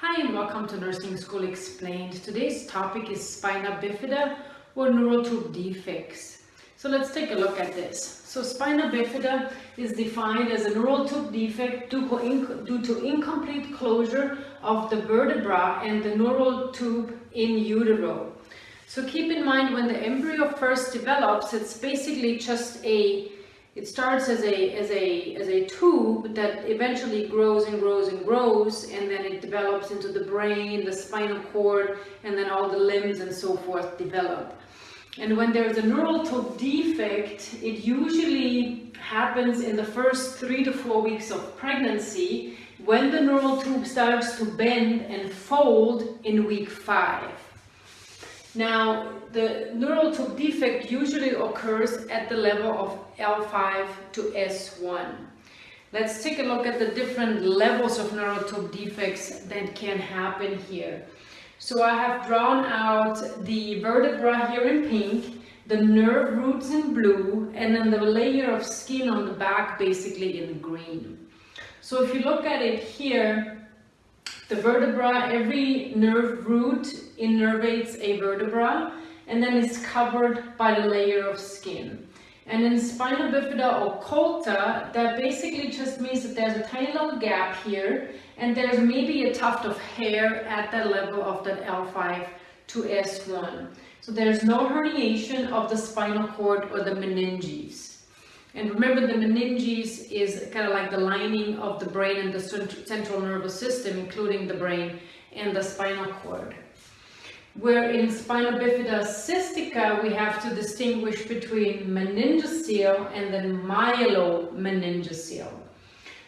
Hi and welcome to Nursing School Explained. Today's topic is spina bifida or neural tube defects. So let's take a look at this. So spina bifida is defined as a neural tube defect due to incomplete closure of the vertebra and the neural tube in utero. So keep in mind when the embryo first develops, it's basically just a it starts as a as a as a tube that eventually grows and grows and grows and then it develops into the brain the spinal cord and then all the limbs and so forth develop. And when there's a neural tube defect it usually happens in the first three to four weeks of pregnancy when the neural tube starts to bend and fold in week five now, the neural tube defect usually occurs at the level of L5 to S1. Let's take a look at the different levels of neural tube defects that can happen here. So I have drawn out the vertebra here in pink, the nerve roots in blue, and then the layer of skin on the back basically in green. So if you look at it here, the vertebra, every nerve root innervates a vertebra and then is covered by the layer of skin. And in spina bifida occulta, that basically just means that there's a tiny little gap here and there's maybe a tuft of hair at the level of that L5 to S1. So there's no herniation of the spinal cord or the meninges. And remember the meninges is kind of like the lining of the brain and the central nervous system, including the brain and the spinal cord. Where in spina bifida cystica, we have to distinguish between meningocele and then myelomeningocele.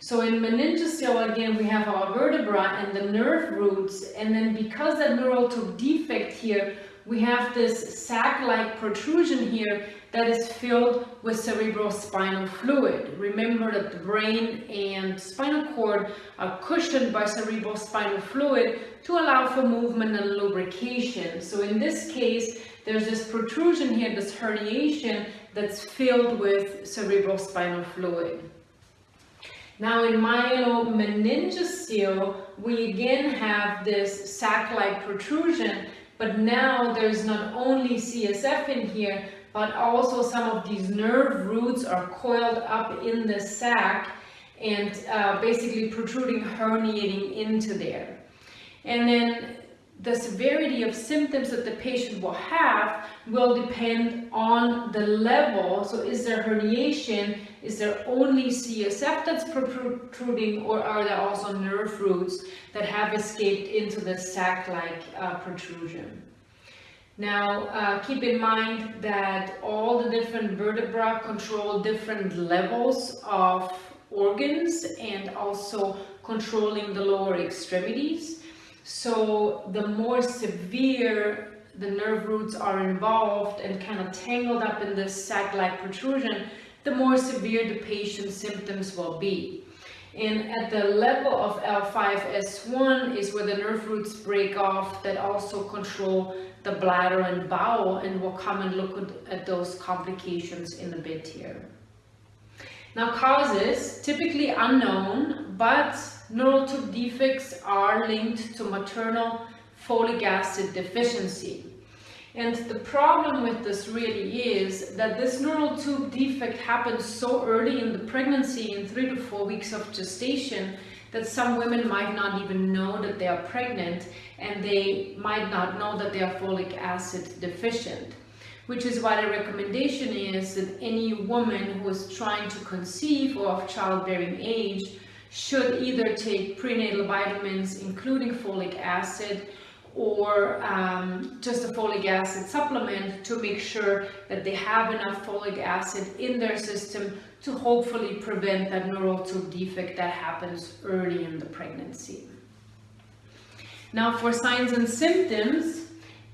So in meningocele, again, we have our vertebra and the nerve roots, and then because that neural tube defect here, we have this sac-like protrusion here that is filled with cerebrospinal fluid. Remember that the brain and spinal cord are cushioned by cerebrospinal fluid to allow for movement and lubrication. So in this case, there's this protrusion here, this herniation that's filled with cerebrospinal fluid. Now in myelomeningocele, we again have this sac-like protrusion, but now there's not only CSF in here, but also some of these nerve roots are coiled up in the sac and uh, basically protruding, herniating into there. And then the severity of symptoms that the patient will have will depend on the level. So is there herniation? Is there only CSF that's protruding or are there also nerve roots that have escaped into the sac-like uh, protrusion? Now, uh, keep in mind that all the different vertebra control different levels of organs and also controlling the lower extremities. So the more severe the nerve roots are involved and kind of tangled up in this sac-like protrusion, the more severe the patient's symptoms will be. And at the level of L5S1 is where the nerve roots break off that also control the bladder and bowel and we'll come and look at those complications in a bit here. Now causes, typically unknown, but neural tube defects are linked to maternal folic acid deficiency. And the problem with this really is that this neural tube defect happens so early in the pregnancy, in three to four weeks of gestation, that some women might not even know that they are pregnant and they might not know that they are folic acid deficient. Which is why the recommendation is that any woman who is trying to conceive or of childbearing age should either take prenatal vitamins, including folic acid, or um, just a folic acid supplement to make sure that they have enough folic acid in their system to hopefully prevent that neural tube defect that happens early in the pregnancy. Now for signs and symptoms,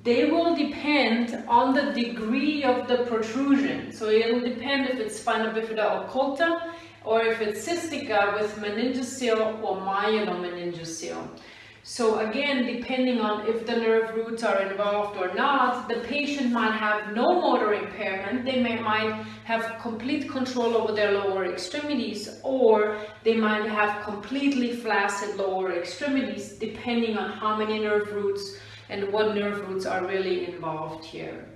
they will depend on the degree of the protrusion. So it will depend if it's spina bifida occulta or if it's cystica with meningocele or myelomeningocele. So again, depending on if the nerve roots are involved or not, the patient might have no motor impairment, they may, might have complete control over their lower extremities, or they might have completely flaccid lower extremities, depending on how many nerve roots and what nerve roots are really involved here.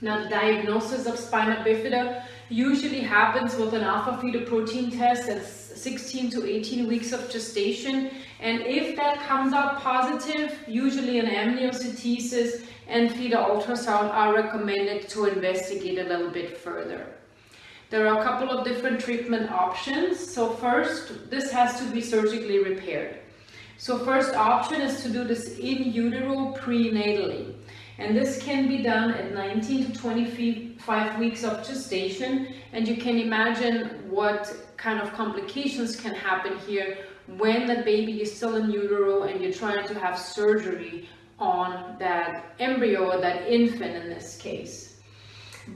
Now the diagnosis of spina bifida usually happens with an alpha-fetoprotein test that's 16 to 18 weeks of gestation and if that comes out positive, usually an amniocentesis and fetal ultrasound are recommended to investigate a little bit further. There are a couple of different treatment options. So first, this has to be surgically repaired. So first option is to do this in utero prenatally. And this can be done at 19 to 25 weeks of gestation. And you can imagine what kind of complications can happen here when the baby is still in utero and you're trying to have surgery on that embryo or that infant in this case.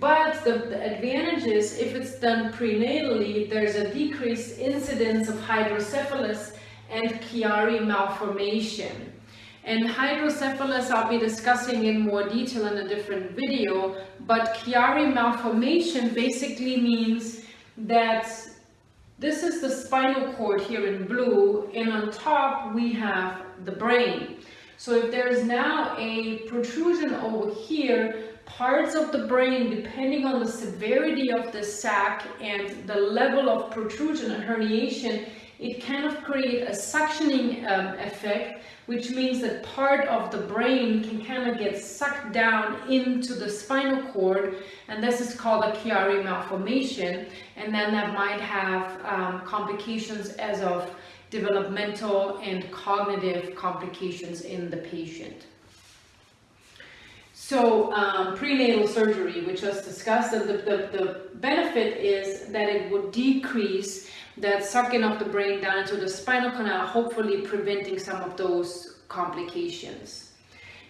But the, the advantage is if it's done prenatally, there's a decreased incidence of hydrocephalus and Chiari malformation. And hydrocephalus I'll be discussing in more detail in a different video, but Chiari malformation basically means that this is the spinal cord here in blue, and on top we have the brain. So if there is now a protrusion over here, parts of the brain, depending on the severity of the sac and the level of protrusion and herniation, it kind of create a suctioning um, effect, which means that part of the brain can kind of get sucked down into the spinal cord, and this is called a Chiari malformation, and then that might have um, complications as of developmental and cognitive complications in the patient. So um, prenatal surgery, which was discussed, the, the, the benefit is that it would decrease that sucking of the brain down into the spinal canal, hopefully preventing some of those complications.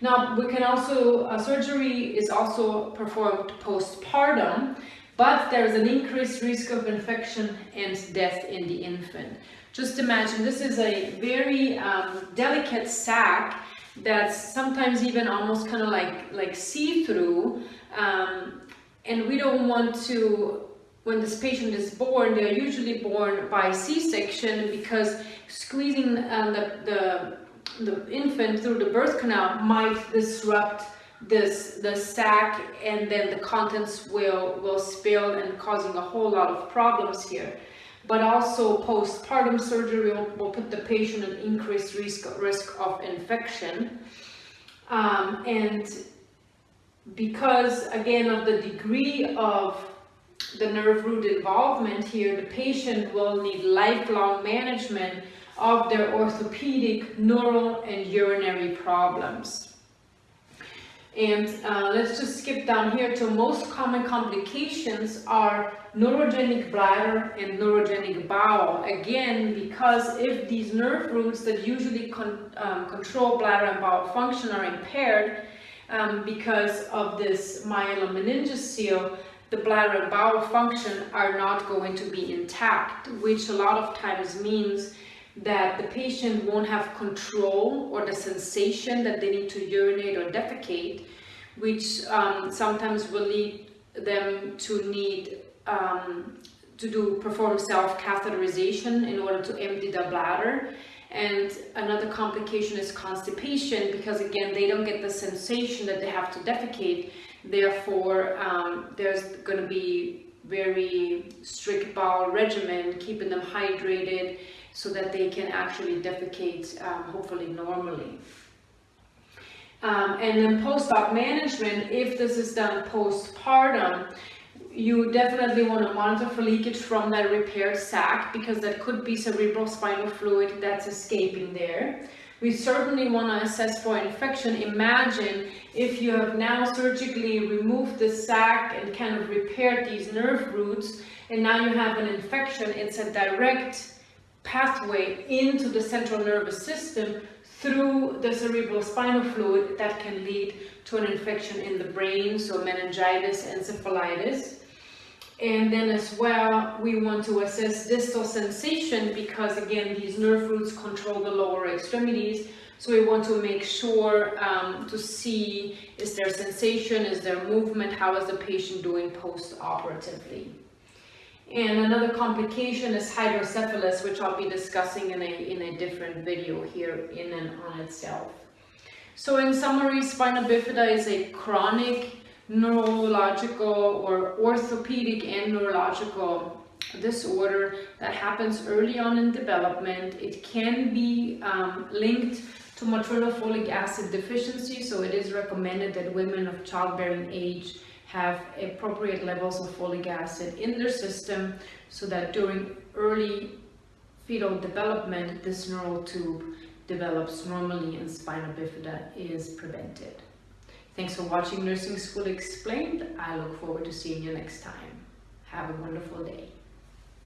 Now, we can also, uh, surgery is also performed postpartum, but there's an increased risk of infection and death in the infant. Just imagine, this is a very um, delicate sac that's sometimes even almost kind of like, like see-through, um, and we don't want to when this patient is born, they're usually born by C-section because squeezing uh, the, the, the infant through the birth canal might disrupt this the sac and then the contents will will spill and causing a whole lot of problems here. But also postpartum surgery will, will put the patient at increased risk risk of infection. Um, and because again of the degree of the nerve root involvement here, the patient will need lifelong management of their orthopedic, neural, and urinary problems. And uh, let's just skip down here to most common complications are neurogenic bladder and neurogenic bowel. Again, because if these nerve roots that usually con um, control bladder and bowel function are impaired um, because of this myelomeningocele, the bladder and bowel function are not going to be intact, which a lot of times means that the patient won't have control or the sensation that they need to urinate or defecate, which um, sometimes will lead them to need um, to do perform self-catheterization in order to empty the bladder. And another complication is constipation because again, they don't get the sensation that they have to defecate Therefore, um, there's going to be very strict bowel regimen, keeping them hydrated so that they can actually defecate um, hopefully normally. Um, and then post-op management, if this is done postpartum, you definitely want to monitor for leakage from that repaired sac because that could be cerebral spinal fluid that's escaping there. We certainly want to assess for infection. Imagine if you have now surgically removed the sac and kind of repaired these nerve roots, and now you have an infection, it's a direct pathway into the central nervous system through the cerebral spinal fluid that can lead to an infection in the brain, so meningitis, and encephalitis. And then as well, we want to assess distal sensation because again, these nerve roots control the lower extremities. So we want to make sure um, to see is there sensation, is there movement, how is the patient doing post-operatively. And another complication is hydrocephalus, which I'll be discussing in a, in a different video here in and on itself. So in summary, spina bifida is a chronic neurological or orthopedic and neurological disorder that happens early on in development. It can be um, linked to maternal folic acid deficiency, so it is recommended that women of childbearing age have appropriate levels of folic acid in their system so that during early fetal development, this neural tube develops normally and spina bifida is prevented. Thanks for watching Nursing School Explained. I look forward to seeing you next time. Have a wonderful day.